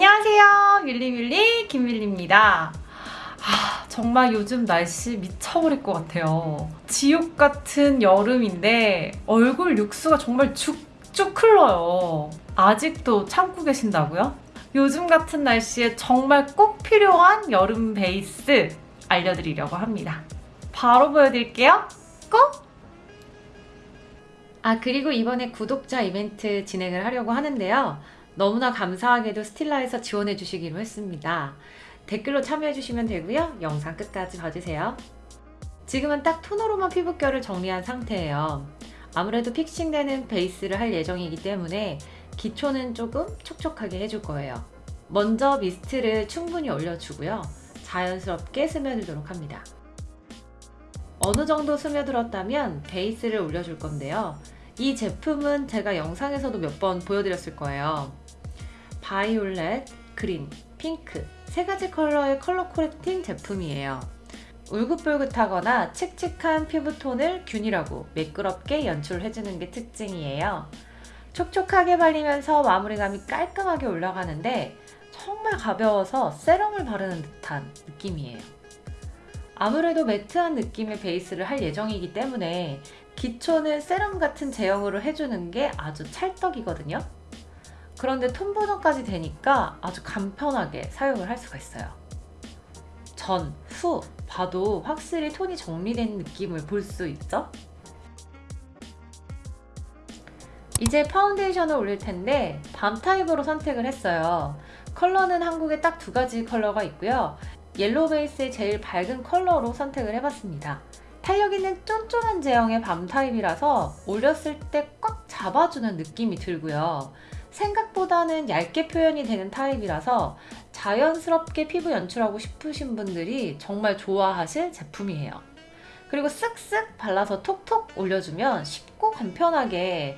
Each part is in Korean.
안녕하세요. 윌리윌리 김윌리입니다. 아, 정말 요즘 날씨 미쳐버릴 것 같아요. 지옥 같은 여름인데 얼굴 육수가 정말 쭉쭉 흘러요. 아직도 참고 계신다고요? 요즘 같은 날씨에 정말 꼭 필요한 여름 베이스 알려드리려고 합니다. 바로 보여드릴게요. 꼭! 아 그리고 이번에 구독자 이벤트 진행을 하려고 하는데요 너무나 감사하게도 스틸라에서 지원해 주시기로 했습니다. 댓글로 참여해 주시면 되고요. 영상 끝까지 봐주세요. 지금은 딱 톤으로만 피부결을 정리한 상태예요. 아무래도 픽싱되는 베이스를 할 예정이기 때문에 기초는 조금 촉촉하게 해줄 거예요. 먼저 미스트를 충분히 올려주고요. 자연스럽게 스며들도록 합니다. 어느 정도 스며들었다면 베이스를 올려줄 건데요. 이 제품은 제가 영상에서도 몇 번 보여드렸을 거예요. 바이올렛, 그린, 핑크 세 가지 컬러의 color correcting 제품이에요. 울긋불긋하거나 칙칙한 피부톤을 균일하고 매끄럽게 연출해주는 게 특징이에요. 촉촉하게 발리면서 마무리감이 깔끔하게 올라가는데 정말 가벼워서 세럼을 바르는 듯한 느낌이에요. 아무래도 매트한 느낌의 베이스를 할 예정이기 때문에 기초는 세럼 같은 제형으로 해주는 게 아주 찰떡이거든요. 그런데 톤 보정까지 되니까 아주 간편하게 사용을 할 수가 있어요. 전, 후 봐도 확실히 톤이 정리된 느낌을 볼 수 있죠? 이제 파운데이션을 올릴 텐데 balm 타입으로 선택을 했어요. 컬러는 한국에 딱 두 가지 컬러가 있고요. 옐로우 베이스의 제일 밝은 컬러로 선택을 해봤습니다. 탄력 있는 쫀쫀한 제형의 밤 타입이라서 올렸을 때 꽉 잡아주는 느낌이 들고요. 생각보다는 얇게 표현이 되는 타입이라서 자연스럽게 피부 연출하고 싶으신 분들이 정말 좋아하실 제품이에요. 그리고 쓱쓱 발라서 톡톡 올려주면 쉽고 간편하게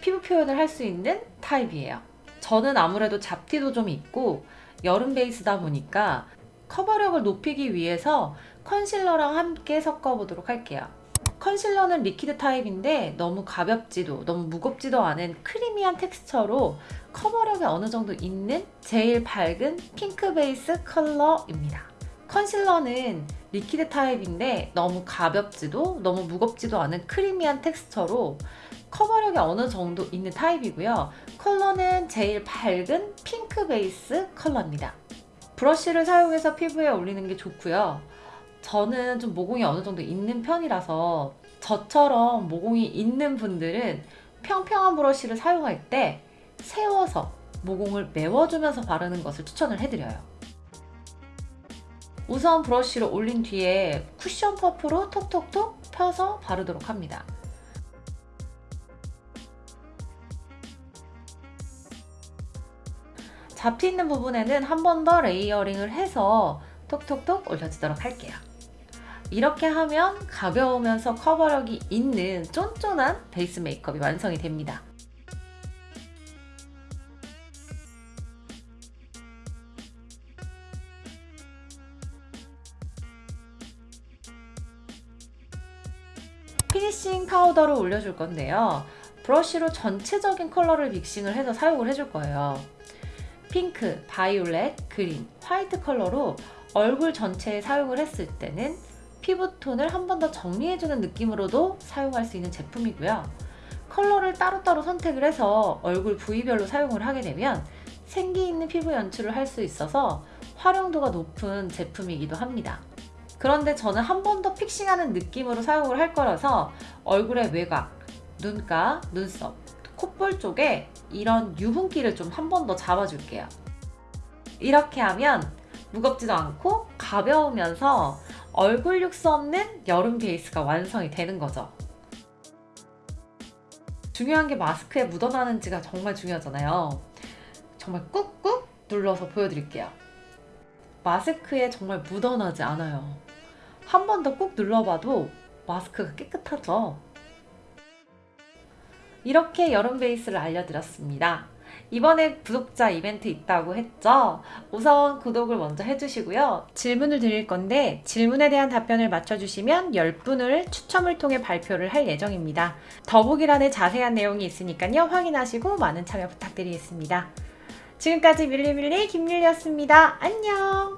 피부 표현을 할 수 있는 타입이에요. 저는 아무래도 잡티도 좀 있고 여름 베이스다 보니까 커버력을 높이기 위해서 컨실러랑 함께 섞어보도록 할게요. 컨실러는 리퀴드 타입인데 너무 가볍지도 너무 무겁지도 않은 크리미한 텍스처로 커버력이 어느 정도 있는 제일 밝은 핑크 베이스 컬러입니다. 컨실러는 리퀴드 타입인데 너무 가볍지도 너무 무겁지도 않은 크리미한 텍스처로 커버력이 어느 정도 있는 타입이고요. 컬러는 제일 밝은 핑크 베이스 컬러입니다. 브러쉬를 사용해서 피부에 올리는 게 좋고요. 저는 좀 모공이 어느 정도 있는 편이라서 저처럼 모공이 있는 분들은 평평한 브러쉬를 사용할 때 세워서 모공을 메워주면서 바르는 것을 추천을 해드려요. 우선 브러쉬를 올린 뒤에 쿠션 퍼프로 톡톡톡 펴서 바르도록 합니다. 잡티 있는 부분에는 한 번 더 layering을 해서 톡톡톡 올려주도록 할게요. 이렇게 하면 가벼우면서 커버력이 있는 쫀쫀한 베이스 메이크업이 완성이 됩니다. finishing 파우더를 올려줄 건데요. 브러쉬로 전체적인 컬러를 믹싱을 해서 사용을 해줄 거예요. 핑크, 바이올렛, 그린, 화이트 컬러로 얼굴 전체에 사용을 했을 때는 피부톤을 한 번 더 정리해주는 느낌으로도 사용할 수 있는 제품이고요. 컬러를 따로따로 선택을 해서 얼굴 부위별로 사용을 하게 되면 생기 있는 피부 연출을 할 수 있어서 활용도가 높은 제품이기도 합니다. 그런데 저는 한 번 더 fixing하는 느낌으로 사용을 할 거라서 얼굴의 외곽, 눈가, 눈썹, 콧볼 쪽에 이런 유분기를 좀 한 번 더 잡아줄게요. 이렇게 하면 무겁지도 않고 가벼우면서 얼굴 육수 없는 여름 베이스가 완성이 되는 거죠. 중요한 게 마스크에 묻어나는지가 정말 중요하잖아요. 정말 꾹꾹 눌러서 보여드릴게요. 마스크에 정말 묻어나지 않아요. 한 번 더 꾹 눌러봐도 마스크가 깨끗하죠? 이렇게 여름 베이스를 알려드렸습니다. 이번에 구독자 이벤트 있다고 했죠? 우선 구독을 먼저 해주시고요. 질문을 드릴 건데 질문에 대한 답변을 맞춰주시면 10분을 추첨을 통해 발표를 할 예정입니다. 더보기란에 자세한 내용이 있으니까요. 확인하시고 많은 참여 부탁드리겠습니다. 지금까지 밀리밀리 김밀리였습니다. 안녕!